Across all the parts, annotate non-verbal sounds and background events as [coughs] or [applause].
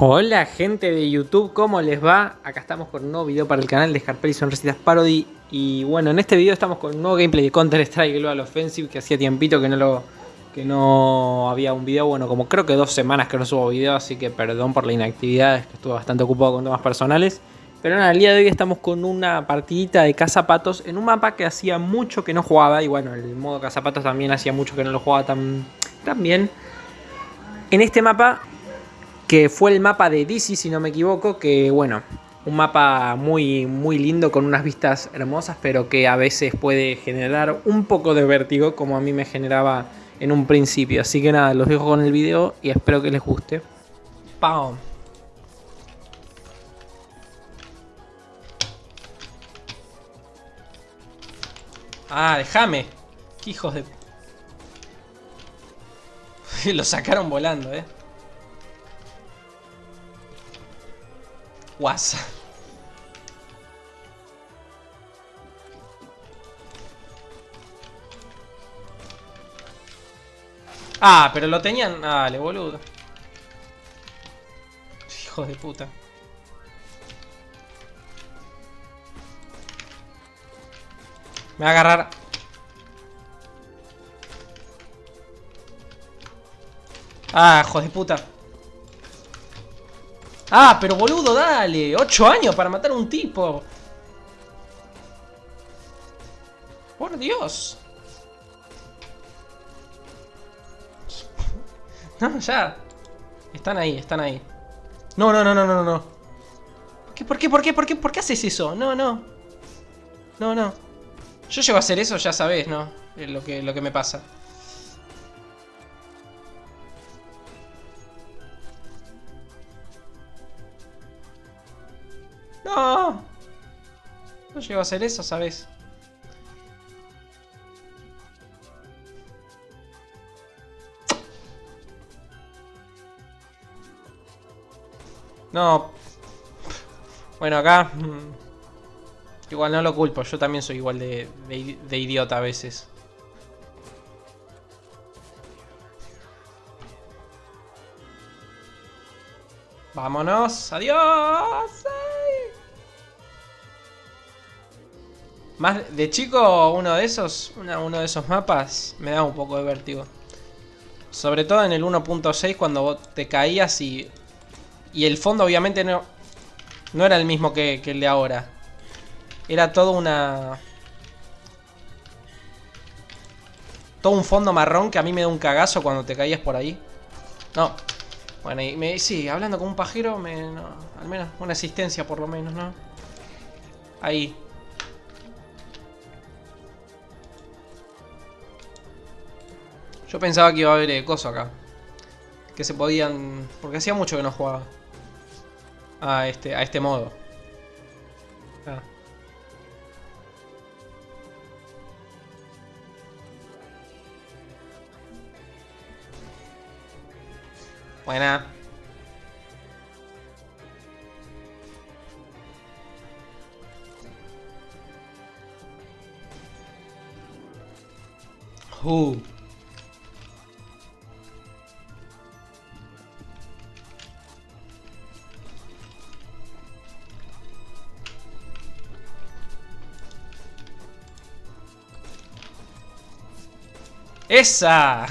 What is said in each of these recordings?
Hola gente de YouTube, ¿cómo les va? Acá estamos con un nuevo video para el canal de Scarpelli Sonrisitas Parody. Y bueno, en este video estamos con un nuevo gameplay de Counter Strike Global Offensive Que hacía tiempito que no lo que no había un video, bueno, como creo que dos semanas que no subo video Así que perdón por la inactividad, que estuve bastante ocupado con temas personales. Pero en el día de hoy estamos con una partidita de cazapatos En un mapa que hacía mucho que no jugaba Y bueno, el modo cazapatos también hacía mucho que no lo jugaba tan, tan bien. En este mapa que fue el mapa de DC, si no me equivoco, que bueno, un mapa muy, muy lindo con unas vistas hermosas, pero que a veces puede generar un poco de vértigo, como a mí me generaba en un principio. Así que nada, los dejo con el video y espero que les guste. ¡Pam! Ah, déjame. Qué hijos de... [laughs] Lo sacaron volando, eh. WhatsApp. Ah, pero lo tenían... Dale, boludo. Hijos de puta. Me va a agarrar... Ah, hijos de puta. Ah, pero boludo, dale. Ocho años para matar a un tipo. Por Dios. [laughs] No, ya. Están ahí, están ahí. No, no, no, no, no, no. ¿Por qué, por qué, por qué, por qué, por qué haces eso? No, no. No, no. Yo llego a hacer eso, ya sabes, ¿no? lo que, lo que me pasa. No. No llego a hacer eso, ¿sabes? No. Bueno, acá... Mm, igual no lo culpo, yo también soy igual de, de idiota a veces. Vámonos, adiós. Más de chico, uno de esos, uno de esos mapas me da un poco de vértigo. Sobre todo en el 1.6 cuando te caías y... Y el fondo obviamente no, no era el mismo que, que el de ahora. Era todo una... Todo un fondo marrón que a mí me da un cagazo cuando te caías por ahí. No. Bueno, y sí, hablando con un pajero, me, al menos una asistencia por lo menos, ¿no? Ahí. Yo pensaba que iba a haber eh, coso acá. Que se podían... Porque hacía mucho que no jugaba. A este, a este modo. Ah. Uh. ¡Esa!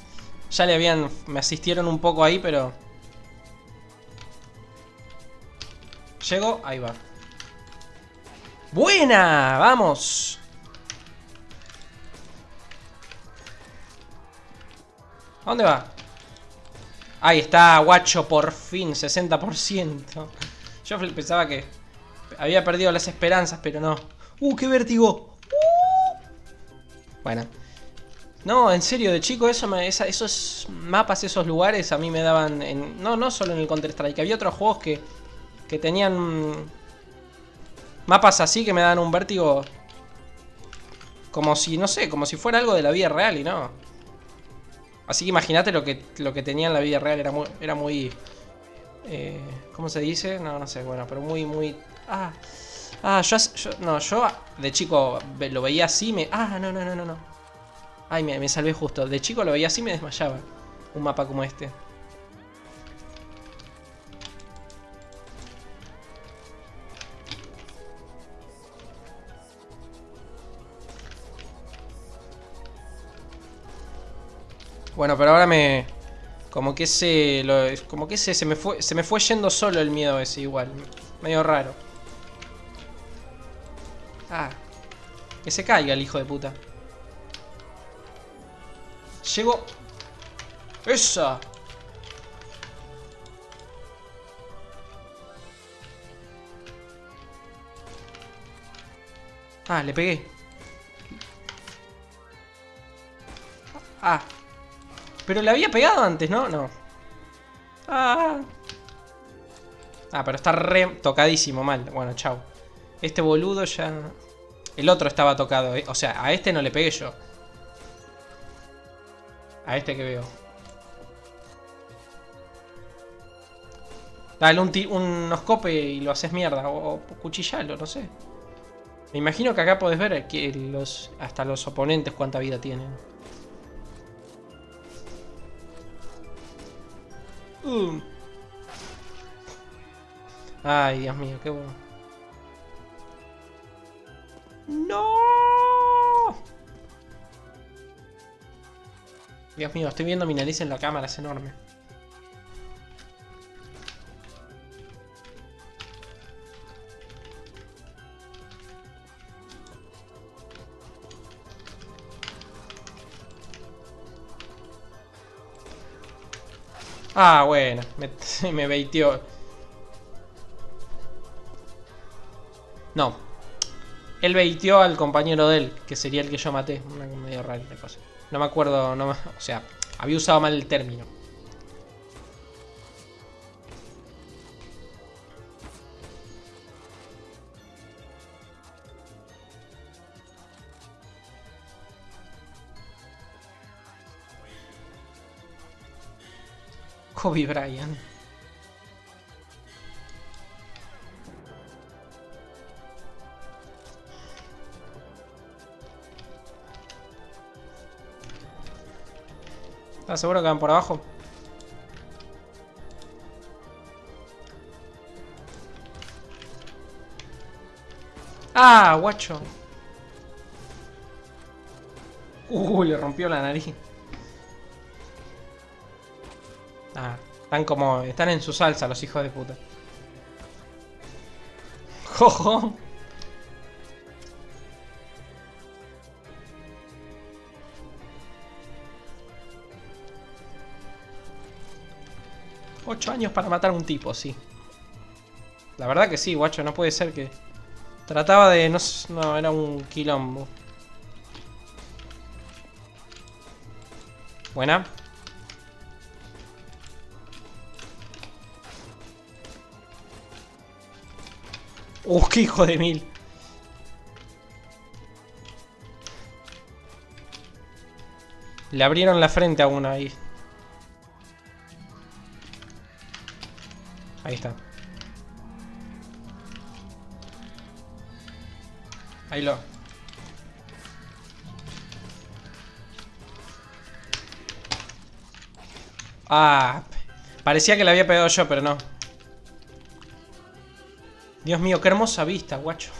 [laughs] ya le habían... Me asistieron un poco ahí, pero... Llego, ahí va. ¡Buena! ¡Vamos! ¿A dónde va? Ahí está, guacho, por fin, 60%. Yo pensaba que había perdido las esperanzas, pero no. ¡Uh, qué vértigo! ¡Uh! Bueno. No, en serio, de chico eso esos mapas, esos lugares a mí me daban... En, no, no solo en el Counter-Strike, había otros juegos que, que tenían mapas así que me daban un vértigo como si, no sé, como si fuera algo de la vida real y no. Así que imagínate lo que, lo que tenía en la vida real, era muy... Era muy eh, ¿Cómo se dice? No, no sé, bueno, pero muy, muy... Ah, ah yo, yo, no, yo de chico lo veía así, me... Ah, no, no, no, no, no. Ay, me, me salvé justo. De chico lo veía así y me desmayaba. Un mapa como este. Bueno, pero ahora me... Como que se... Lo, como que se, se, me fue, se me fue yendo solo el miedo ese igual. Medio raro. Ah. Que se caiga el hijo de puta. Llego... ¡Esa! Ah, le pegué. Ah. Pero le había pegado antes, ¿no? No. Ah. Ah, pero está re tocadísimo mal. Bueno, chao. Este boludo ya... El otro estaba tocado. ¿eh? O sea, a este no le pegué yo. A este que veo. Dale un, un oscope y lo haces mierda. O, cuchillalo, no sé. Me imagino que acá podés ver que los, hasta los oponentes cuánta vida tienen. Uh. Ay, Dios mío, qué bueno. ¡No! Dios mío, estoy viendo mi nariz en la cámara, es enorme. Ah, bueno, me, [laughs] me. No. Él baiteó al compañero de él, que sería el que yo maté. Una medio rara cosa. No me acuerdo, no o sea, había usado mal el término. Kobe Bryant. ¿Estás seguro que van por abajo? ¡Ah, guacho! Uh, le rompió la nariz. Ah, están como... Están en su salsa los hijos de puta. [laughs] ¡Jojo! Ocho años para matar a un tipo, sí. La verdad que sí, guacho, no puede ser que... Trataba de... No, no era un quilombo. Buena. ¡Uh, qué hijo de mil! Le abrieron la frente a uno ahí. Ahí está. Ahí lo... Ah, parecía que le había pegado yo, pero no. Dios mío, qué hermosa vista, guacho.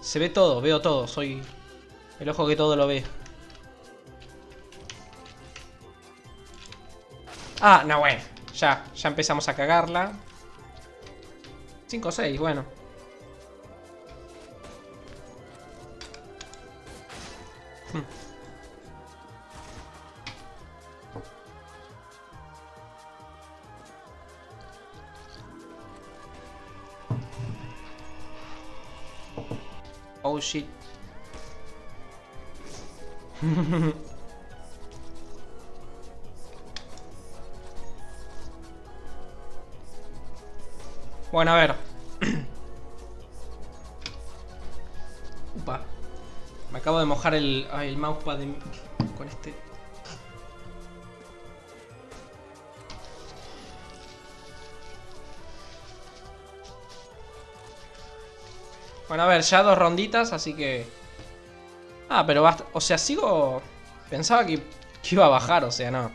Se ve todo, veo todo, soy el ojo que todo lo ve. Ah, no, bueno. Ya, ya empezamos a cagarla. 5 o 6, bueno. Hmm. Oh shit. [laughs] Bueno, a ver. [coughs] Upa. Me acabo de mojar el, el mousepad con este. Bueno, a ver, ya dos ronditas, así que... Ah, pero basta. O sea, sigo... Pensaba que, que iba a bajar, o sea, no.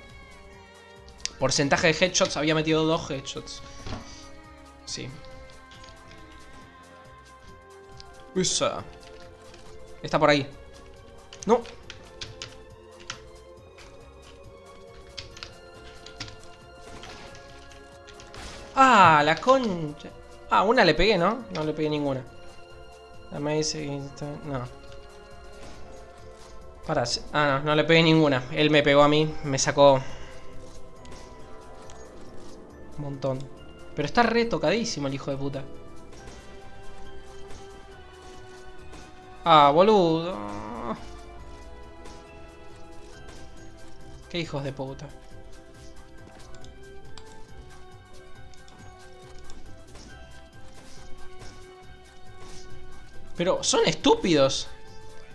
Porcentaje de headshots, había metido dos headshots. Sí. Usa. Está por ahí. No. Ah, la concha. Ah, una le pegué, ¿no? No le pegué ninguna. La me. No. Para... Ah, no, no le pegué ninguna. Él me pegó a mí. Me sacó... Un montón. Pero está re tocadísimo el hijo de puta. Ah, boludo. Qué hijos de puta. Pero son estúpidos.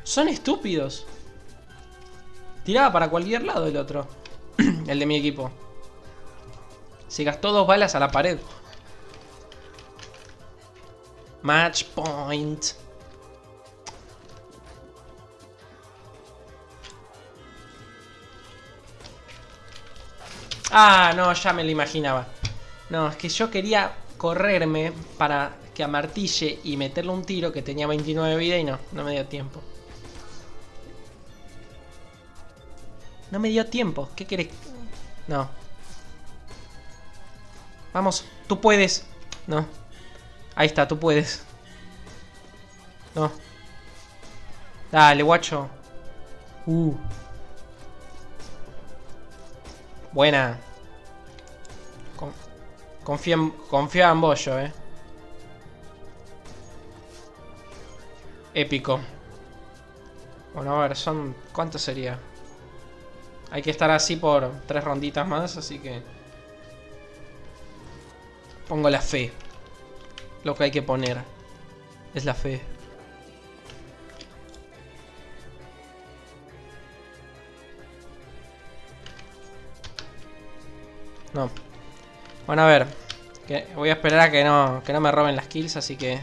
Son estúpidos. Tiraba para cualquier lado el otro. [clears throat] el de mi equipo. Se gastó dos balas a la pared. Match point. Ah, no, ya me lo imaginaba. No, es que yo quería correrme para que amartille y meterle un tiro que tenía 29 vida y no, no me dio tiempo. No me dio tiempo. ¿Qué querés? No. Vamos, tú puedes. No. Ahí está, tú puedes. No. Dale, guacho. Uh. Buena. confía, en, confía en Bollo, eh. Épico. Bueno, a ver, son... ¿Cuánto sería? Hay que estar así por tres ronditas más, así que... Pongo la fe. Lo que hay que poner. Es la fe. No. Bueno, a ver. Voy a esperar a que no, que no me roben las kills, así que...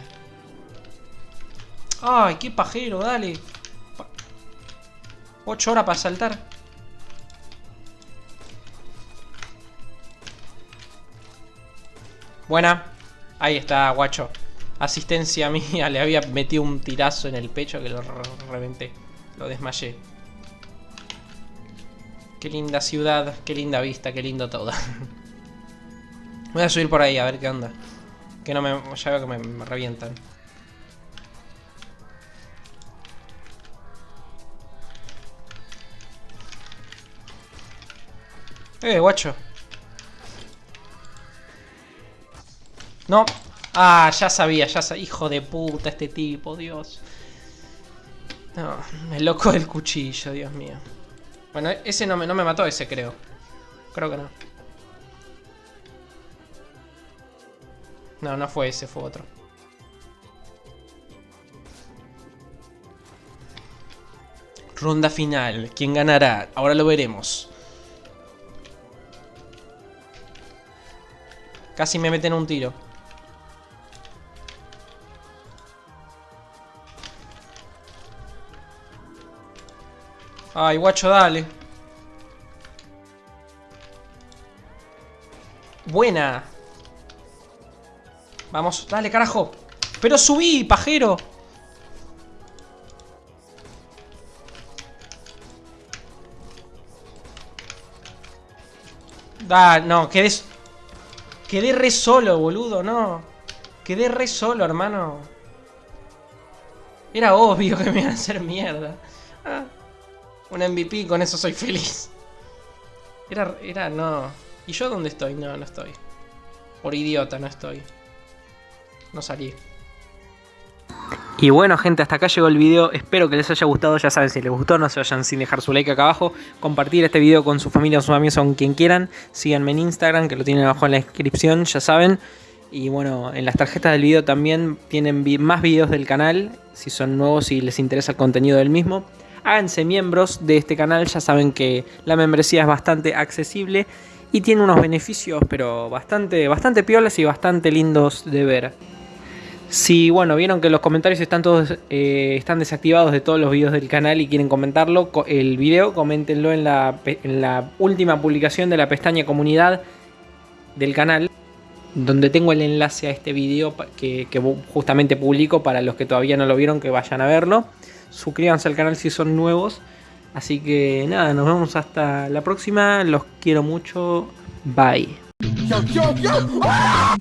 ¡Ay, qué pajero! Dale. Ocho horas para saltar. Buena. Ahí está, guacho. Asistencia [laughs] mía. Le había metido un tirazo en el pecho que lo reventé. Lo desmayé. Qué linda ciudad, qué linda vista, qué lindo todo. [laughs] Voy a subir por ahí a ver qué onda. Que no me... Ya veo que me revientan. Eh, guacho. No. Ah, ya sabía, ya sabía. Hijo de puta este tipo, Dios. No, el loco del cuchillo, Dios mío. Bueno, ese no me, no me mató, ese creo. Creo que no. No, no fue ese, fue otro. Ronda final. ¿Quién ganará? Ahora lo veremos. Casi me meten un tiro. Ay, guacho, dale. Buena. Vamos, dale, carajo. Pero subí, pajero. Da, no, quedes... Quedé re solo, boludo, no. Quedé re solo, hermano. Era obvio que me iban a hacer mierda. Un MVP, con eso soy feliz. Era, era, no. ¿Y yo dónde estoy? No, no estoy. Por idiota no estoy. No salí. Y bueno gente, hasta acá llegó el video, espero que les haya gustado, ya saben si les gustó no se vayan sin dejar su like acá abajo, compartir este video con su familia sus amigos con quien quieran, síganme en Instagram que lo tienen abajo en la descripción, ya saben, y bueno, en las tarjetas del video también tienen más videos del canal, si son nuevos y les interesa el contenido del mismo, háganse miembros de este canal, ya saben que la membresía es bastante accesible y tiene unos beneficios pero bastante, bastante piolas y bastante lindos de ver. Si, bueno, vieron que los comentarios están todos eh, están desactivados de todos los videos del canal y quieren comentarlo, el video, coméntenlo en la, última publicación de la pestaña comunidad del canal, donde tengo el enlace a este video que justamente publico para los que todavía no lo vieron que vayan a verlo. Suscríbanse al canal si son nuevos. Así que nada, nos vemos hasta la próxima. Los quiero mucho. Bye. ¡Ah!